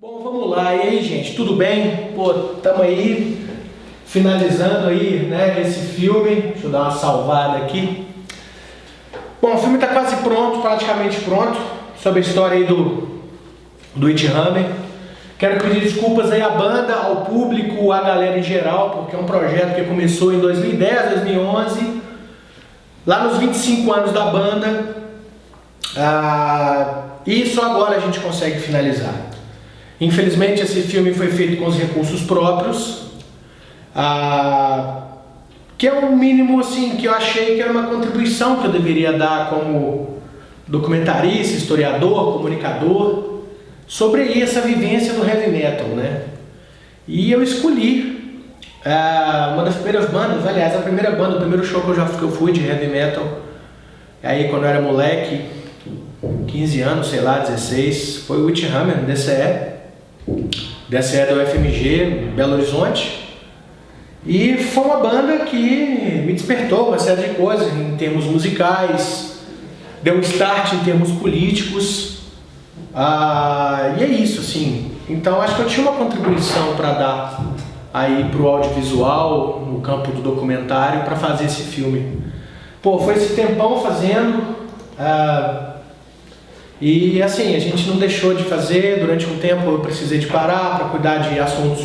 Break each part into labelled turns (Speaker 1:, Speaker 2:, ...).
Speaker 1: Bom, vamos lá. E aí, gente, tudo bem? Pô, tamo aí finalizando aí, né, esse filme. Deixa eu dar uma salvada aqui. Bom, o filme está quase pronto, praticamente pronto, sobre a história aí do, do It Hammer. Quero pedir desculpas aí à banda, ao público, à galera em geral, porque é um projeto que começou em 2010, 2011, lá nos 25 anos da banda, ah, e só agora a gente consegue finalizar. Infelizmente esse filme foi feito com os recursos próprios, ah, que é o mínimo assim que eu achei que era uma contribuição que eu deveria dar como documentarista, historiador, comunicador, sobre essa vivência do heavy metal, né? E eu escolhi ah, uma das primeiras bandas, aliás, a primeira banda, o primeiro show que eu já que eu fui de heavy metal, aí quando eu era moleque, 15 anos, sei lá, 16, foi o Witchhammer, DCE, DCE do FMG, Belo Horizonte, e foi uma banda que me despertou uma série de coisas em termos musicais, deu um start em termos políticos, ah, e é isso, assim. Então acho que eu tinha uma contribuição para dar aí para o audiovisual, no campo do documentário, para fazer esse filme. Pô, foi esse tempão fazendo, ah, e assim, a gente não deixou de fazer, durante um tempo eu precisei de parar para cuidar de assuntos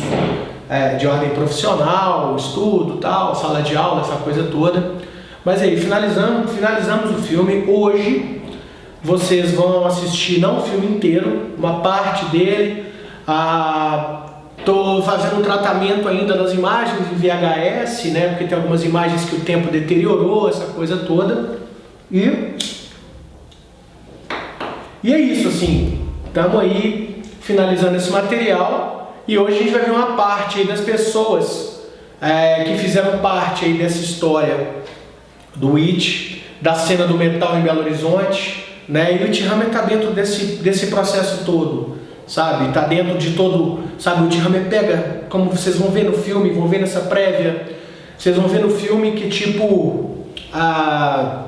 Speaker 1: é, de ordem profissional, estudo, tal, sala de aula, essa coisa toda. Mas aí, finalizamos, finalizamos o filme. Hoje vocês vão assistir, não o filme inteiro, uma parte dele. Estou ah, fazendo um tratamento ainda das imagens em VHS, né? Porque tem algumas imagens que o tempo deteriorou, essa coisa toda. E, e é isso, assim. Estamos aí finalizando esse material. E hoje a gente vai ver uma parte das pessoas é, que fizeram parte dessa história do It, da cena do metal em Belo Horizonte, né? E o It Hammer está dentro desse, desse processo todo, sabe? Está dentro de todo, sabe? O It Hammer pega, como vocês vão ver no filme, vão ver nessa prévia, vocês vão ver no filme que tipo a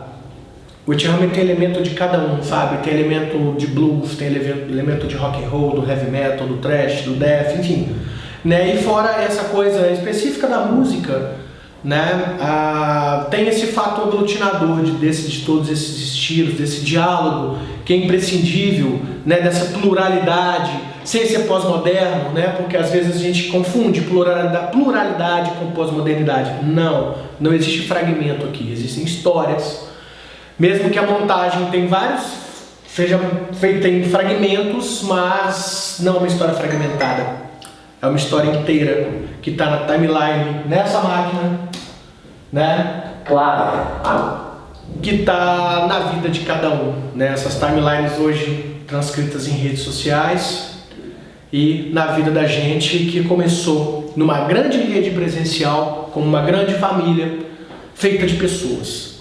Speaker 1: o Hammer tem elemento de cada um, sabe? Tem elemento de blues, tem elemento de rock and roll, do heavy metal, do thrash, do death, enfim. Né? E fora essa coisa específica da música, né? Ah, tem esse fato aglutinador de, desse, de todos esses estilos, desse diálogo que é imprescindível, né? dessa pluralidade, sem ser pós-moderno, né? porque às vezes a gente confunde pluralidade, pluralidade com pós-modernidade. Não, não existe fragmento aqui, existem histórias mesmo que a montagem tem vários, seja feita em fragmentos, mas não uma história fragmentada. É uma história inteira que está na timeline nessa máquina, né?
Speaker 2: Claro.
Speaker 1: Que está na vida de cada um, né? Essas timelines hoje transcritas em redes sociais e na vida da gente que começou numa grande rede presencial, como uma grande família feita de pessoas.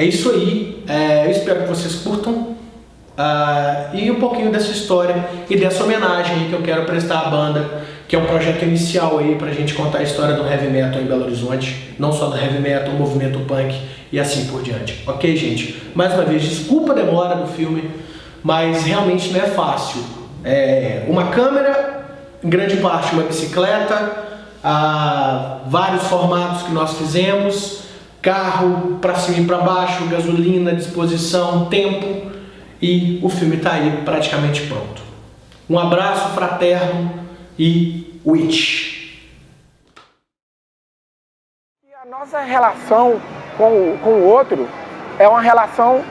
Speaker 1: É isso aí, é, eu espero que vocês curtam uh, e um pouquinho dessa história e dessa homenagem que eu quero prestar à banda, que é um projeto inicial aí pra gente contar a história do heavy metal em Belo Horizonte, não só do heavy metal, movimento punk e assim por diante. Ok, gente? Mais uma vez, desculpa a demora do filme, mas realmente não é fácil. É uma câmera, em grande parte uma bicicleta, uh, vários formatos que nós fizemos, carro para cima e para baixo, gasolina, disposição, tempo e o filme está aí praticamente pronto. Um abraço fraterno e Witch.
Speaker 3: A nossa relação com, com o outro é uma relação,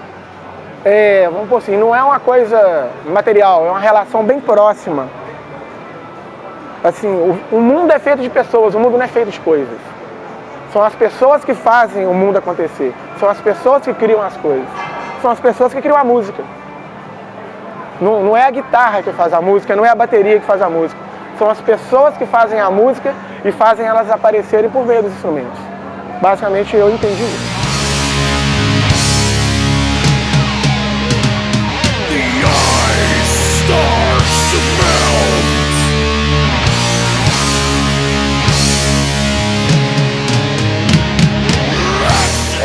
Speaker 3: é, vamos por assim, não é uma coisa material, é uma relação bem próxima. Assim, o, o mundo é feito de pessoas, o mundo não é feito de coisas. São as pessoas que fazem o mundo acontecer. São as pessoas que criam as coisas. São as pessoas que criam a música. Não, não é a guitarra que faz a música, não é a bateria que faz a música. São as pessoas que fazem a música e fazem elas aparecerem por meio dos instrumentos. Basicamente eu entendi isso.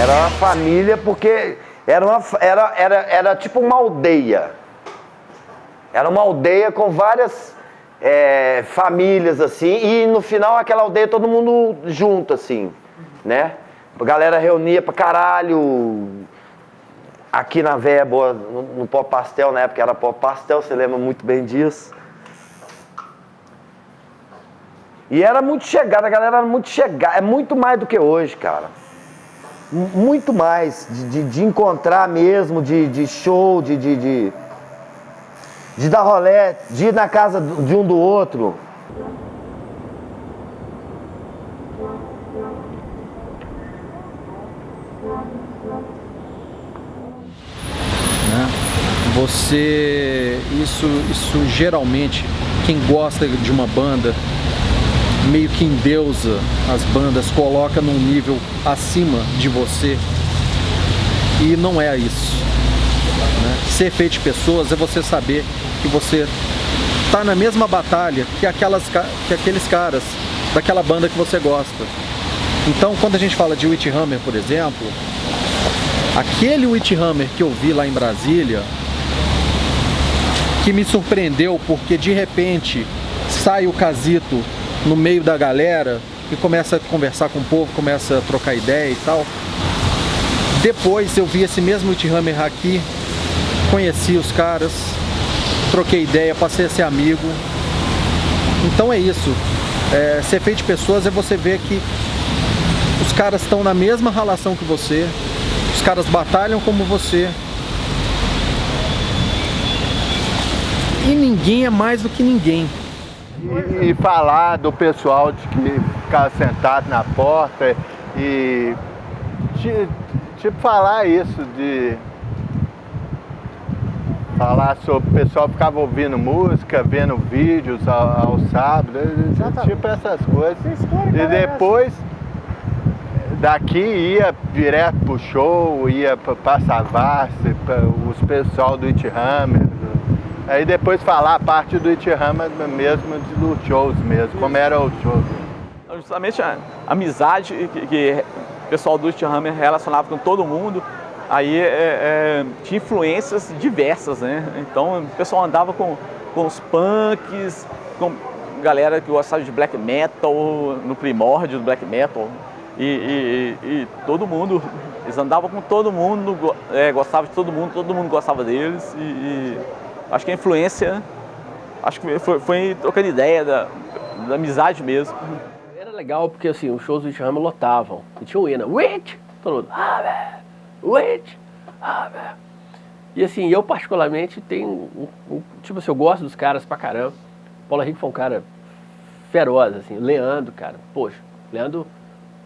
Speaker 2: Era uma família porque era, uma, era, era, era tipo uma aldeia. Era uma aldeia com várias é, famílias, assim, e no final aquela aldeia todo mundo junto, assim, né? A galera reunia pra caralho. Aqui na Véia Boa, no, no Pó Pastel, na época era Pó Pastel, você lembra muito bem disso. E era muito chegada, a galera era muito chegada, é muito mais do que hoje, cara. Muito mais, de, de, de encontrar mesmo, de, de show, de, de, de, de dar rolé, de ir na casa de um do outro.
Speaker 4: né? Você, isso, isso geralmente, quem gosta de uma banda, meio que endeusa as bandas, coloca num nível acima de você. E não é isso. Né? Ser feito de pessoas é você saber que você tá na mesma batalha que, aquelas, que aqueles caras daquela banda que você gosta. Então, quando a gente fala de Witch Hammer, por exemplo, aquele Witch Hammer que eu vi lá em Brasília, que me surpreendeu porque de repente sai o Casito no meio da galera e começa a conversar com o povo, começa a trocar ideia e tal. Depois eu vi esse mesmo Witch Hammer aqui, conheci os caras, troquei ideia, passei a ser amigo. Então é isso. É, ser feito de pessoas é você ver que os caras estão na mesma relação que você, os caras batalham como você. E ninguém é mais do que ninguém.
Speaker 5: E, e falar do pessoal de que ficava sentado na porta e tipo falar isso de falar sobre o pessoal ficava ouvindo música, vendo vídeos ao, ao sábado, tipo essas coisas. E depois daqui ia direto pro show, ia pra Savassi, os pessoal do It Hammer. Aí depois falar a parte do It Hammer mesmo, dos shows mesmo, como era o show.
Speaker 6: Justamente a amizade que, que o pessoal do It Hammer relacionava com todo mundo, aí é, é, tinha influências diversas, né? Então o pessoal andava com, com os punks, com galera que gostava de black metal, no primórdio do black metal. E, e, e todo mundo, eles andavam com todo mundo, é, gostavam de todo mundo, todo mundo gostava deles. E, e acho que a influência, acho que foi, foi trocando ideia da, da amizade mesmo.
Speaker 7: Era legal porque assim, os shows do Witch Hammer lotavam. E tinha o hino, Witch! Todo mundo, ah! Ah, e assim, eu particularmente tenho, um, um, tipo assim, eu gosto dos caras pra caramba. Paulo Henrique foi um cara feroz, assim. Leandro, cara, poxa, Leandro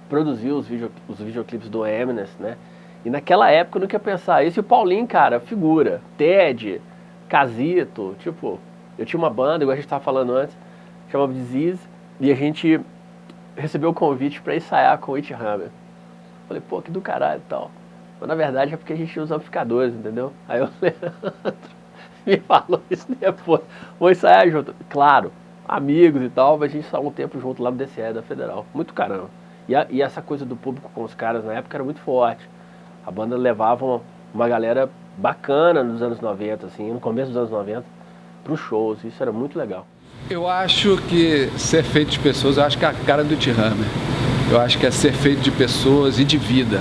Speaker 7: produziu os, video, os videoclipes do Eminence, né? E naquela época eu não queria pensar isso. E o Paulinho, cara, figura. Ted, Casito, tipo, eu tinha uma banda, igual a gente tava falando antes, chamava Disease, e a gente recebeu o convite para ensaiar com o It Hammer. Falei, pô, que do caralho e tal. Mas na verdade é porque a gente usa amplificadores, entendeu? Aí o Leandro me falou isso depois. Vou ensaiar junto. Claro, amigos e tal, mas a gente saiu um tempo junto lá no DCE da Federal. Muito caramba. E, a, e, essa coisa do público com os caras na época era muito forte. A banda levava uma, uma galera bacana nos anos 90, assim, no começo dos anos 90, para os shows. Isso era muito legal.
Speaker 8: Eu acho que ser feito de pessoas, eu acho que é a cara do T-Hammer. Eu acho que é ser feito de pessoas e de vida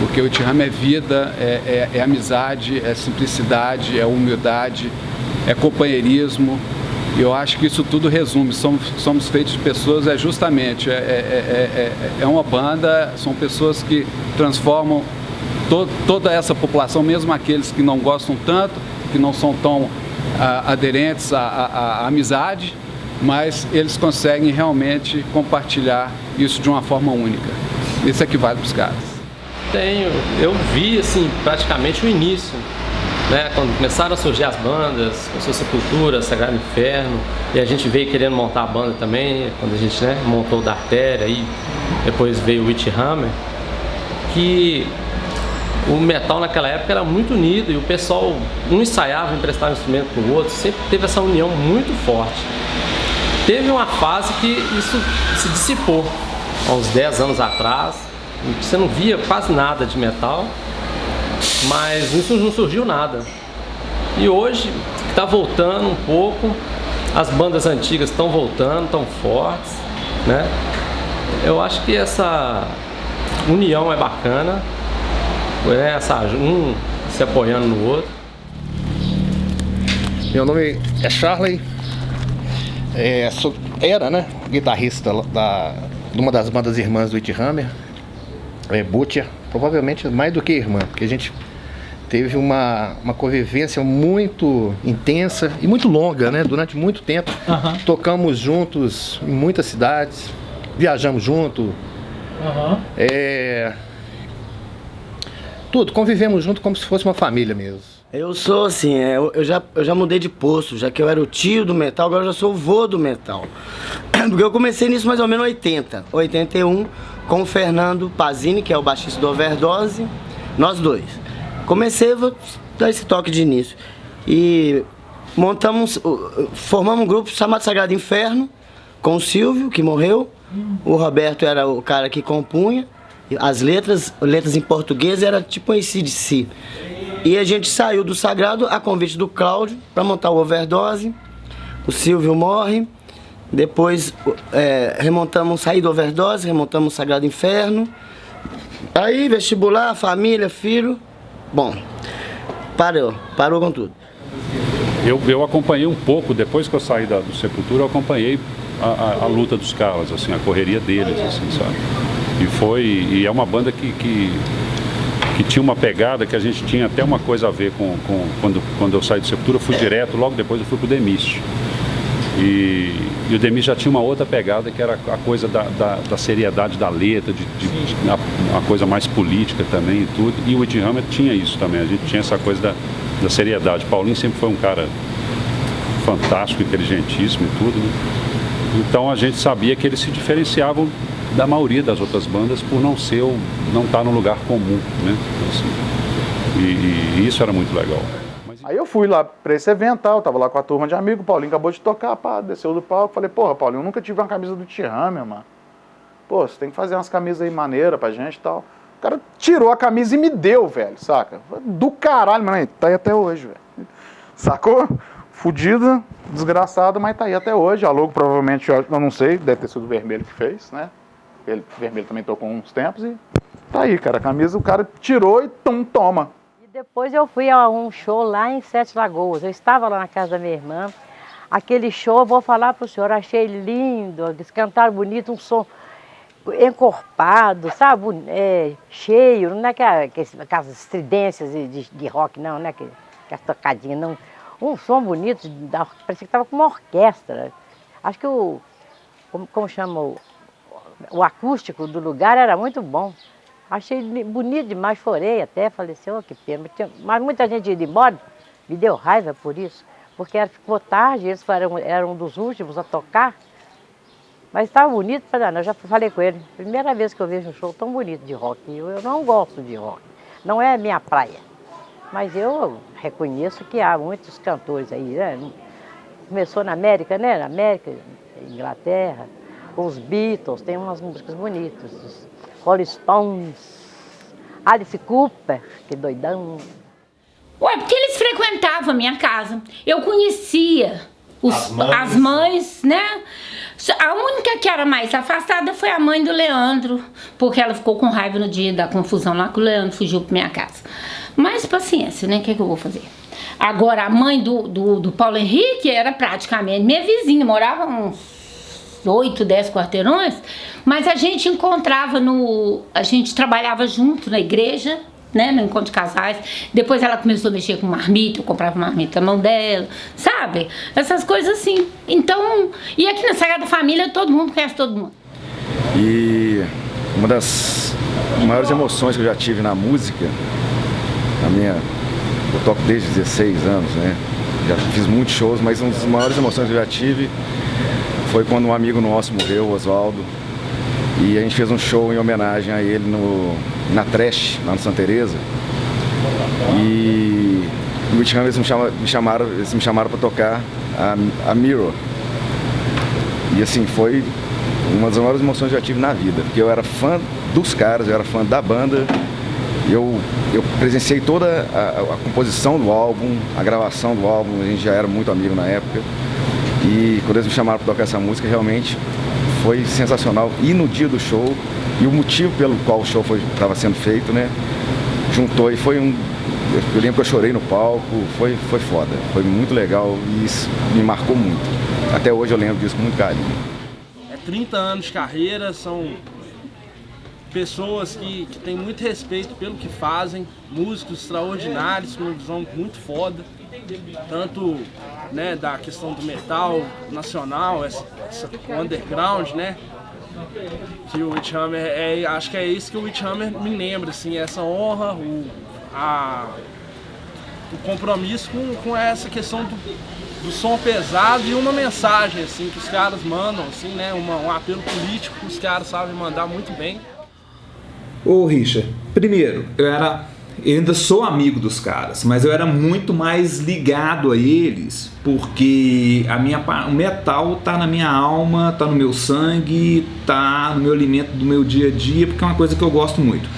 Speaker 8: porque o Tiham é vida, é, é, é, amizade, é simplicidade, é humildade, é companheirismo. E eu acho que isso tudo resume, somos, somos feitos de pessoas, é justamente, é, é, é, é uma banda, são pessoas que transformam to, toda essa população, mesmo aqueles que não gostam tanto, que não são tão a, aderentes à, à, à amizade, mas eles conseguem realmente compartilhar isso de uma forma única. Isso é que vale para os caras.
Speaker 9: Tenho. Eu vi, assim, praticamente o início. Né, quando começaram a surgir as bandas, começou Sepultura, Sagrado Inferno, e a gente veio querendo montar a banda também, quando a gente né, montou o da Artéria, e depois veio o Witch Hammer, que o metal naquela época era muito unido e o pessoal um ensaiava, emprestava um instrumento com o outro, sempre teve essa união muito forte. Teve uma fase que isso se dissipou, há uns 10 anos atrás, você não via quase nada de metal, mas isso não surgiu nada. E hoje está voltando um pouco, as bandas antigas estão voltando, estão fortes, né? Eu acho que essa união é bacana, né? essa, um se apoiando no outro.
Speaker 10: Meu nome é Charlie, é, sou, era né, guitarrista da, de uma das bandas irmãs do It Hammer, é, Butcher, provavelmente mais do que irmã, porque a gente teve uma, uma convivência muito intensa e muito longa, né? Durante muito tempo. Tocamos juntos em muitas cidades, viajamos junto. É... Tudo, convivemos junto como se fosse uma família mesmo.
Speaker 11: Eu sou assim, é, eu, já, eu já mudei de posto, já que eu era o tio do metal, agora eu já sou o vô do metal. Porque eu comecei nisso mais ou menos em 80, 81, com o Fernando Pazini, que é o baixista do Overdose, nós dois. Comecei, vou dar esse toque de início. E montamos, formamos um grupo chamado Sagrado Inferno, com o Silvio, que morreu. O Roberto era o cara que compunha. As letras, letras em português, era tipo um ACDC. E a gente saiu do Sagrado a convite do Cláudio para montar o Overdose. O Silvio morre. Depois é, remontamos, saí do Overdose, remontamos o Sagrado Inferno. Aí, vestibular, família, filho. Bom, parou, parou com tudo.
Speaker 12: Eu, eu acompanhei um pouco, depois que eu saí da, do Sepultura, eu acompanhei a, a- a luta dos caras, assim, a correria deles, assim, sabe? E foi, e é uma banda que, que, que tinha uma pegada que a gente tinha até uma coisa a ver com, com quando, quando eu saí do Sepultura, eu fui direto, logo depois eu fui pro Demício. E, e o Demis já tinha uma outra pegada que era a coisa da, da, da seriedade da letra, de, de, de- a, a coisa mais política também e tudo. E o Whitney Hammer tinha isso também, a gente tinha essa coisa da, da seriedade. Paulinho sempre foi um cara fantástico, inteligentíssimo e tudo. né? Então a gente sabia que eles se diferenciavam da maioria das outras bandas por não ser, não estar num lugar comum, né? Assim, e, e isso era muito legal.
Speaker 13: Aí eu fui lá pra esse evento, tal, tava lá com a turma de amigos, o Paulinho acabou de tocar, pá, desceu do palco, falei, porra, Paulinho, eu nunca tive uma camisa do T-Hammer, mano. Pô, você tem que fazer umas camisas aí maneiras pra gente e tal. O cara tirou a camisa e me deu, velho, saca? Do caralho, mano, tá aí até hoje, velho. Sacou? Fudida, desgraçada, mas tá aí até hoje. A logo provavelmente, eu não sei, deve ter sido o vermelho que fez, né? Ele, vermelho também tocou uns tempos e tá aí, cara. A camisa o cara tirou e tum, toma.
Speaker 14: Depois eu fui a um show lá em Sete Lagoas. Eu estava lá na casa da minha irmã. Aquele show, vou falar para o senhor, achei lindo, eles cantaram bonito, um som encorpado, sabe? É, cheio, não é que aqueles- aquelas estridências de, de- rock, não, não é que, que as tocadinhas, não. Um som bonito, parecia que estava com uma orquestra. Acho que o, como, como o acústico do lugar era muito bom. Achei bonito demais, chorei até, falei assim, oh, que pena. Mas, muita gente ia embora, me deu raiva por isso, porque ficou tarde, eles eram, eram um dos últimos a tocar. Mas estava bonito para danar, eu já falei com ele. Primeira vez que eu vejo um show tão bonito de rock. Eu, eu não gosto de rock, não é minha praia. Mas eu reconheço que há muitos cantores aí, né? Começou na América, né? Na América, Inglaterra, os Beatles, tem umas músicas bonitas. Os Rolling Stones, Alice Cooper, que doidão.
Speaker 15: Ué, porque eles frequentavam a minha casa. Eu conhecia os-
Speaker 14: As mães.
Speaker 15: as mães, né? A única que era mais afastada foi a mãe do Leandro, porque ela ficou com raiva no dia da confusão lá que o Leandro fugiu pra minha casa. Mas paciência, né? O que, é que eu vou fazer? Agora, a mãe do, do, do Paulo Henrique era praticamente minha vizinha, morava uns 8, 10 quarteirões, mas a gente encontrava no. A gente trabalhava junto na igreja, né? No encontro de casais. Depois ela começou a mexer com marmita, eu comprava marmita na mão dela, sabe? Essas coisas assim. Então, e aqui na Sagrada Família todo mundo conhece todo mundo.
Speaker 16: E uma das maiores emoções que eu já tive na música, na minha. Eu toco desde 16 anos, né? Já fiz muitos shows, mas uma das maiores emoções que eu já tive foi quando um amigo nosso morreu, o Oswaldo. E a gente fez um show em homenagem a ele no, na Trash, lá no Santa Teresa. E no último ano eles me chamaram, me chamaram, eles me chamaram para tocar a, a Mirror. E assim, foi uma das maiores emoções que eu tive na vida, porque eu era fã dos caras, eu era fã da banda, eu, eu presenciei toda a, a composição do álbum, a gravação do álbum, a gente já era muito amigo na época. E quando eles me chamaram para tocar essa música, realmente foi sensacional. E no dia do show, e o motivo pelo qual o show estava sendo feito, né? Juntou e foi um. Eu lembro que eu chorei no palco, foi, foi foda. Foi muito legal e isso me marcou muito. Até hoje eu lembro disso com muito carinho.
Speaker 17: É 30 anos de carreira, são pessoas que, que têm muito respeito pelo que fazem, músicos extraordinários, com uma visão muito foda, tanto né, da questão do metal nacional, essa, essa underground, né? Que o Witchhammer é, acho que é isso que o Witchhammer me lembra, assim, essa honra, o, a, o compromisso com, com essa questão do, do som pesado e uma mensagem, assim, que os caras mandam, assim, né? Uma, um apelo político que os caras sabem mandar muito bem.
Speaker 18: Ô Richard, primeiro, eu era. Eu ainda sou amigo dos caras, mas eu era muito mais ligado a eles, porque a minha, o metal tá na minha alma, tá no meu sangue, tá no meu alimento do meu dia a dia, porque é uma coisa que eu gosto muito.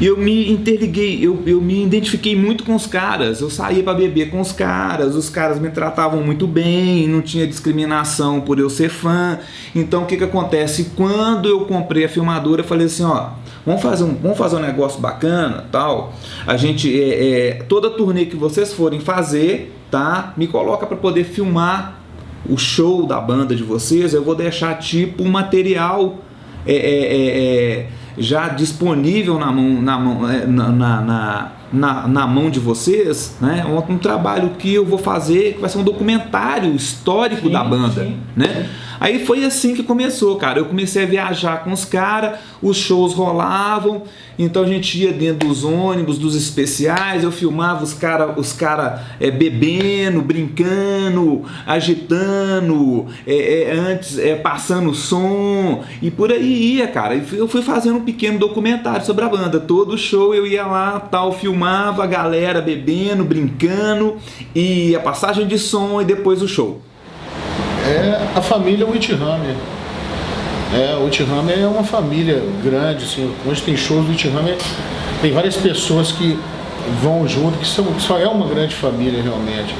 Speaker 18: E eu me interliguei, eu, eu me identifiquei muito com os caras. Eu saía para beber com os caras, os caras me tratavam muito bem, não tinha discriminação por eu ser fã. Então o que que acontece? Quando eu comprei a filmadora, eu falei assim, ó, vamos fazer um, vamos fazer um negócio bacana, tal. A gente é, é, toda turnê que vocês forem fazer, tá? Me coloca para poder filmar o show da banda de vocês. Eu vou deixar tipo um material é, é, é já disponível na mão, na, mão, na, na, na, na mão de vocês, né? Um, um, trabalho que eu vou fazer que vai ser um documentário histórico sim, da banda, sim. né? Aí foi assim que começou, cara. Eu comecei a viajar com os caras, os shows rolavam, então a gente ia dentro dos ônibus, dos especiais, eu filmava os caras os cara, é, bebendo, brincando, agitando, é, é, antes é, passando som, e por aí ia, cara. Eu fui fazendo um pequeno documentário sobre a banda. Todo show eu ia lá, tal, filmava a galera bebendo, brincando, e a passagem de som e depois o show
Speaker 19: é a família Whithammer. É, o Whithammer é uma família grande, assim, onde tem shows do Whithammer, tem várias pessoas que vão junto, que são, só é uma grande família realmente.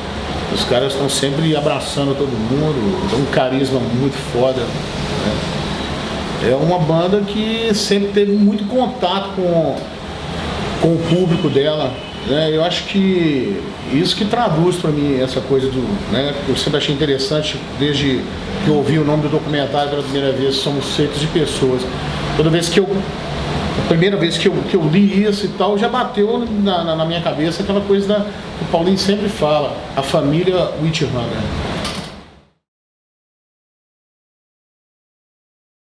Speaker 19: Os caras estão sempre abraçando todo mundo, dão um carisma muito foda. Né? É uma banda que sempre teve muito contato com, com o público dela. Né? Eu acho que isso que traduz para mim essa coisa do. Né, eu sempre achei interessante, desde que eu ouvi o nome do documentário pela primeira vez, somos feitos de pessoas. Toda vez que eu. A primeira vez que eu, que eu li isso e tal, já bateu na, na, na minha cabeça aquela coisa da, que o Paulinho sempre fala, a família Whithammer.